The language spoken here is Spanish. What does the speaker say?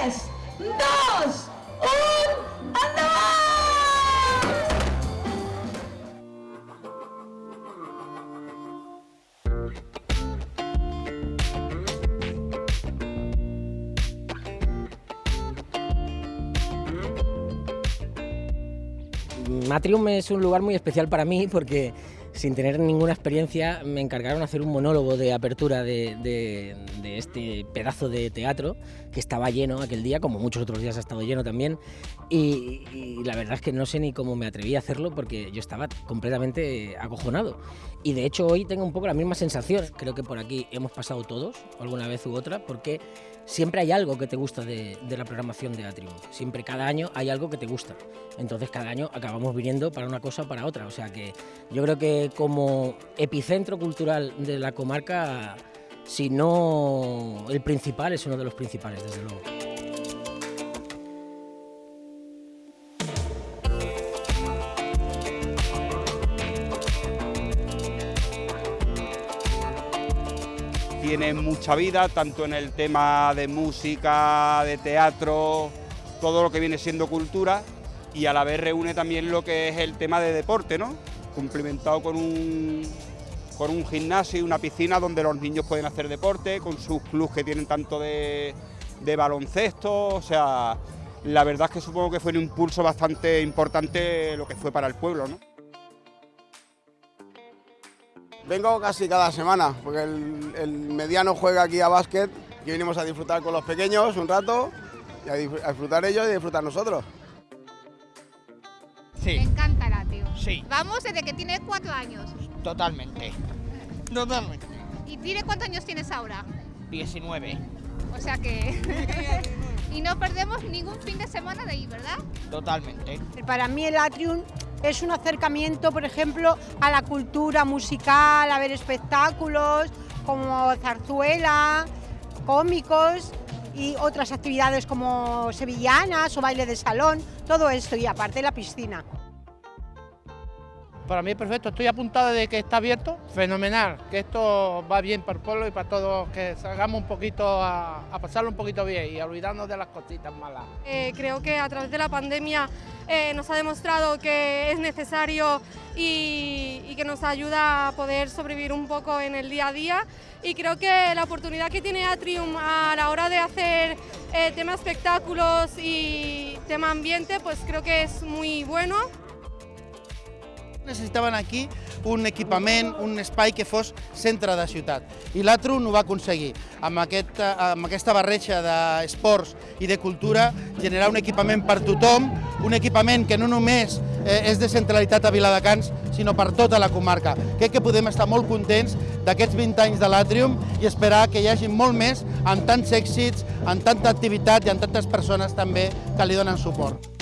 3, 2, 1, ¡endavant! Matrium es un lugar muy especial para mí porque sin tener ninguna experiencia me encargaron hacer un monólogo de apertura de, este pedazo de teatro que estaba lleno aquel día, como muchos otros días ha estado lleno también, y, la verdad es que no sé ni cómo me atreví a hacerlo porque yo estaba completamente acojonado. Y de hecho hoy tengo un poco la misma sensación, creo que por aquí hemos pasado todos, alguna vez u otra, porque siempre hay algo que te gusta de, la programación de Atrium. Siempre, cada año hay algo que te gusta. Entonces, cada año acabamos viniendo para una cosa o para otra. O sea que yo creo que como epicentro cultural de la comarca, si no el principal, es uno de los principales, desde luego. tiene mucha vida, tanto en el tema de música, de teatro, todo lo que viene siendo cultura, y a la vez reúne también lo que es el tema de deporte, ¿no? Cumplimentado con un, con un gimnasio y una piscina donde los niños pueden hacer deporte, con sus clubes que tienen tanto de, de baloncesto, o sea, la verdad es que supongo que fue un impulso bastante importante lo que fue para el pueblo, ¿no? Vengo casi cada semana, porque el, mediano juega aquí a básquet y venimos a disfrutar con los pequeños un rato, y a, disfrutar ellos y a disfrutar nosotros. Sí. Me encanta. Sí. Vamos desde que tiene cuatro años. Totalmente. Totalmente. ¿Y tiene cuántos años tienes ahora? 19. O sea que... y no perdemos ningún fin de semana de ahí, ¿verdad? Totalmente. Para mí el Atrium es un acercamiento, por ejemplo, a la cultura musical, a ver espectáculos como zarzuela, cómicos y otras actividades como sevillanas o baile de salón, todo esto y aparte la piscina. Para mí es perfecto, estoy apuntado de que está abierto, fenomenal, que esto va bien para el pueblo y para todos, que salgamos un poquito a, pasarlo un poquito bien y a olvidarnos de las cositas malas. Eh, creo que a través de la pandemia eh, nos ha demostrado que es necesario y, que nos ayuda a poder sobrevivir un poco en el día a día y creo que la oportunidad que tiene Atrium a la hora de hacer eh, tema espectáculos y tema ambiente pues creo que es muy bueno. Necessitaven aquí un equipament, un espai que fos centre de ciutat. I l'Atrum ho va aconseguir. Amb, aquest, amb aquesta barreja d'esports i de cultura, generar un equipament per tothom, un equipament que no només eh, és de centralitat a Viladecans, sinó per tota la comarca. Crec que podem estar molt contents d'aquests 20 anys de l'Atrium i esperar que hi hagi molt més, amb tants èxits, amb tanta activitat i amb tantes persones també que li donen suport.